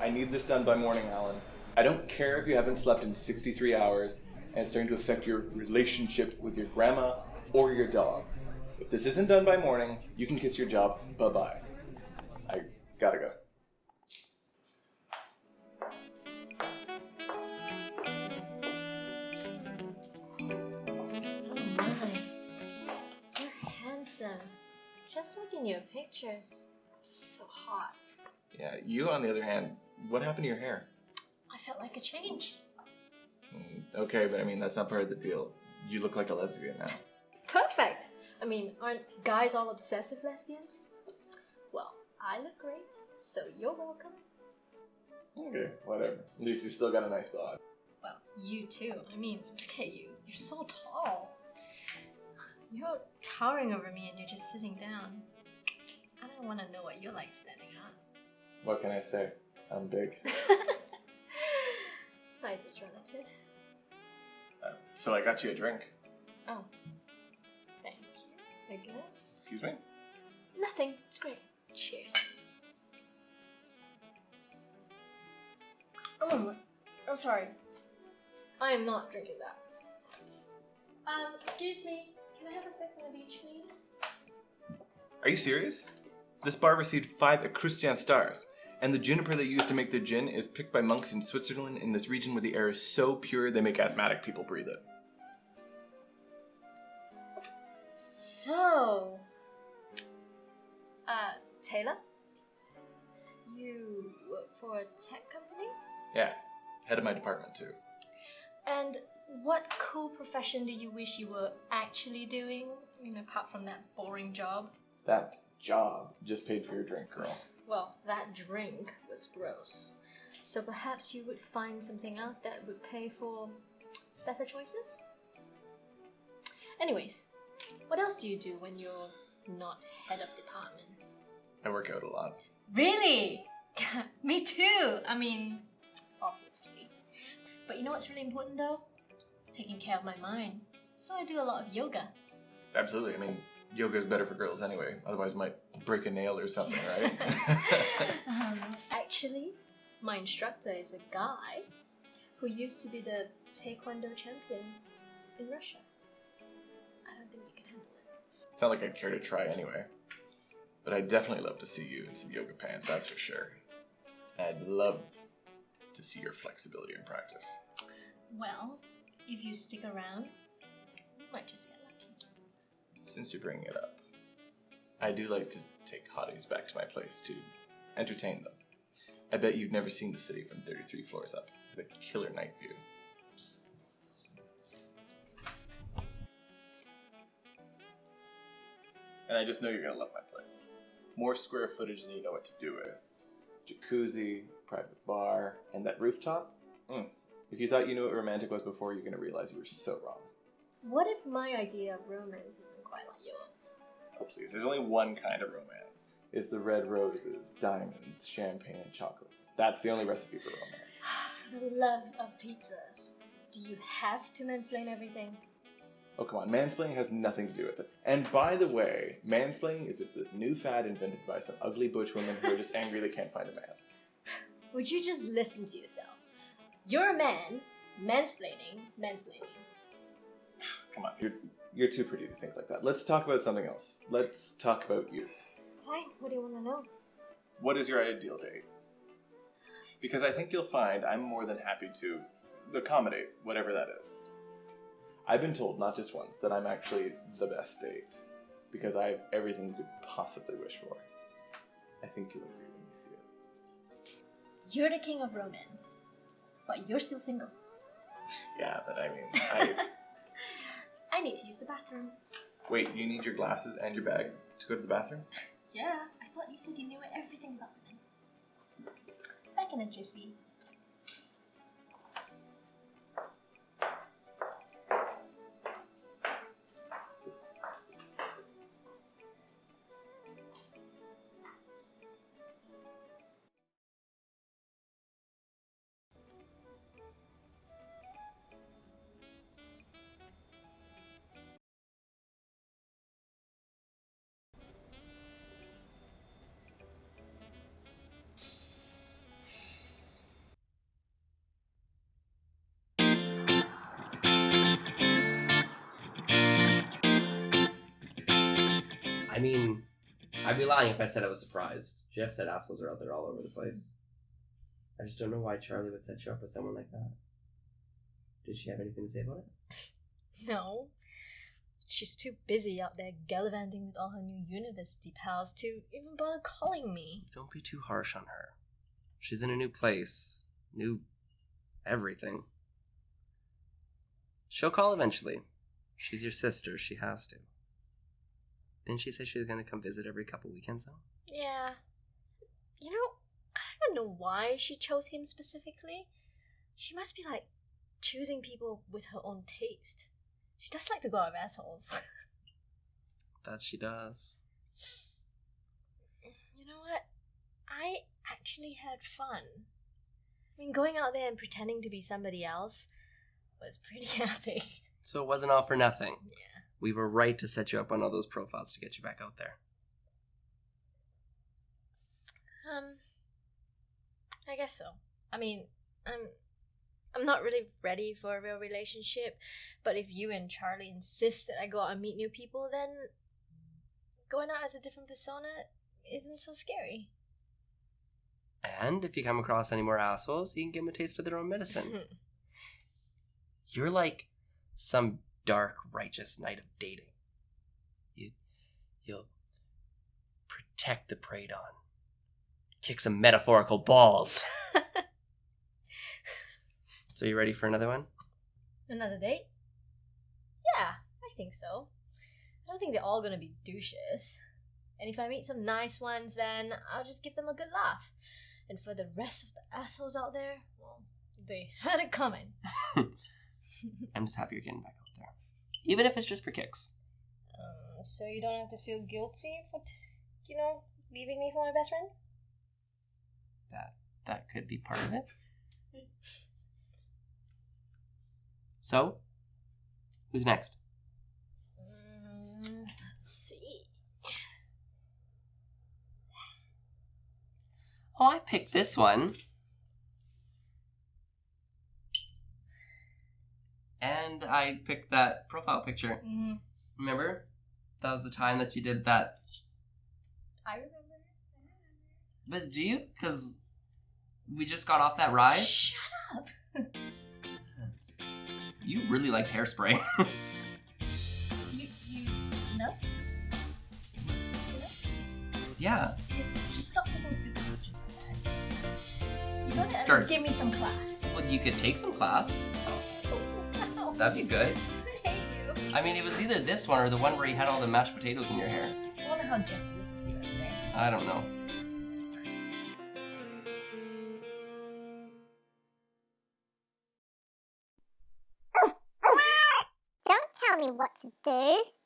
I need this done by morning, Alan. I don't care if you haven't slept in 63 hours and it's starting to affect your relationship with your grandma or your dog. If this isn't done by morning, you can kiss your job bye bye. I gotta go. Oh. You're handsome. Just look in your pictures. So hot. Yeah, you on the other hand, what happened to your hair? I felt like a change. Mm, Okay, but I mean, that's not part of the deal. You look like a lesbian now. Perfect! I mean, aren't guys all obsessed with lesbians? Well, I look great, so you're welcome. Okay, whatever. At least you still got a nice bod. Well, you too. I mean, look at you. You're so tall. You're towering over me and you're just sitting down. I don't want to know what you're like standing up. What can I say? I'm big. Size is relative. Uh, so I got you a drink. Oh. Thank you, I guess. Excuse me? Nothing. It's great. Cheers. Oh, I'm sorry. I am not drinking that. Um, excuse me. Can I have a sex on the beach, please? Are you serious? This bar received five Equestrian stars, and the juniper they use to make their gin is picked by monks in Switzerland in this region where the air is so pure they make asthmatic people breathe it. So, uh, Taylor, you work for a tech company? Yeah, head of my department too. And what cool profession do you wish you were actually doing? I mean, apart from that boring job. That job just paid for your drink, girl. Well, that drink was gross. So perhaps you would find something else that would pay for better choices? Anyways, what else do you do when you're not head of department? I work out a lot. Really? Me too. I mean, obviously. But you know what's really important though? Taking care of my mind. So I do a lot of yoga. Absolutely. I mean, yoga is better for girls anyway. Otherwise, might break a nail or something, right? um, actually, my instructor is a guy who used to be the Taekwondo champion in Russia. I don't think you can handle it. it's not like I'd care to try anyway. But I'd definitely love to see you in some yoga pants, that's for sure. I'd love to see your flexibility in practice. Well, if you stick around, you might just get lucky. Since you're bringing it up, I do like to take hotties back to my place to entertain them. I bet you've never seen the city from 33 floors up with a killer night view. And I just know you're gonna love my place. More square footage than you know what to do with. Jacuzzi, private bar, and that rooftop. Mm. If you thought you knew what romantic was before, you're gonna realize you were so wrong. What if my idea of romance isn't quite like yours? Oh, please. There's only one kind of romance. It's the red roses, diamonds, champagne, and chocolates. That's the only recipe for romance. For the love of pizzas, do you have to mansplain everything? Oh, come on. Mansplaining has nothing to do with it. And by the way, mansplaining is just this new fad invented by some ugly butch women who are just angry they can't find a man. Would you just listen to yourself? You're a man, mansplaining, mansplaining. Come on. You're, you're too pretty to think like that. Let's talk about something else. Let's talk about you. Fine, what do you want to know? What is your ideal date? Because I think you'll find I'm more than happy to accommodate whatever that is. I've been told not just once that I'm actually the best date because I have everything you could possibly wish for. I think you'll agree when you see it. You're the king of romance, but you're still single. Yeah, but I mean, I I need to use the bathroom. wait. You need your glasses and your bag to go to the bathroom. Yeah, I thought you said you knew everything about women. Back in a jiffy. I mean, I'd be lying if I said I was surprised. Jeff said assholes are out there all over the place. I just don't know why Charlie would set you up with someone like that. Did she have anything to say about it? No. She's too busy out there gallivanting with all her new university pals to even bother calling me. Don't be too harsh on her. She's in a new place, new everything. She'll call eventually. She's your sister. She has to. Didn't she say she was going to come visit every couple weekends, though? Yeah. You know, I don't know why she chose him specifically. She must be like choosing people with her own taste. She does like to go out with assholes. That she does. you know what? I actually had fun. I mean, going out there and pretending to be somebody else was pretty epic. So it wasn't all for nothing. Yeah. We were right to set you up on all those profiles to get you back out there. Um, I guess so. I mean, I'm, I'm not really ready for a real relationship. But if you and Charlie insist that I go out and meet new people, then going out as a different persona isn't so scary. And if you come across any more assholes, you can give them a taste of their own medicine. You're like some dark, righteous knight of dating. You, you'll protect the preyed on, kick some metaphorical balls. So you ready for another one? Another date? Yeah, I think so. I don't think they're all gonna be douches. And if I meet some nice ones, then I'll just give them a good laugh. And for the rest of the assholes out there, well, they had it coming. I'm just happy you're getting back even if it's just for kicks. Um, so you don't have to feel guilty for, t- you know, leaving me for my best friend? That that could be part of it. So, who's next? Mm, let's see. Oh, I picked this one. And I picked that profile picture. Mm-hmm. Remember? That was the time that you did that. I remember. But do you? Because we just got off that ride. Shut up. You really liked hairspray. You, you, no? yeah. It's just stop taking stupid pictures like that. You gotta Start- give me some class. Well, you could take some class. Wow. That'd be good. I hate you. I mean, it was either this one or the one where you had all the mashed potatoes in your hair. I wonder how Jeff deals with you every day. I don't know. Don't tell me what to do.